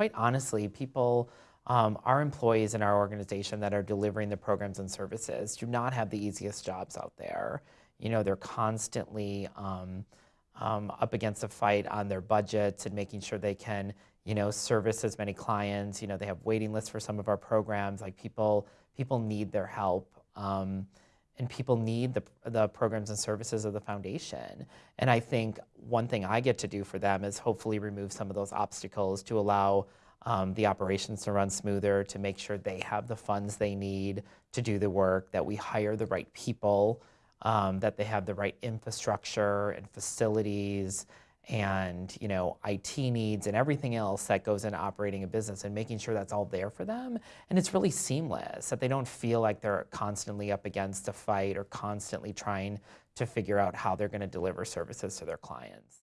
quite honestly, people, um, our employees in our organization that are delivering the programs and services do not have the easiest jobs out there. You know, they're constantly um, um, up against a fight on their budgets and making sure they can, you know, service as many clients. You know, they have waiting lists for some of our programs. Like people, people need their help. And people need the, the programs and services of the foundation. And I think one thing I get to do for them is hopefully remove some of those obstacles to allow um, the operations to run smoother, to make sure they have the funds they need to do the work, that we hire the right people, um, that they have the right infrastructure and facilities and you know IT needs and everything else that goes into operating a business and making sure that's all there for them and it's really seamless that they don't feel like they're constantly up against a fight or constantly trying to figure out how they're going to deliver services to their clients.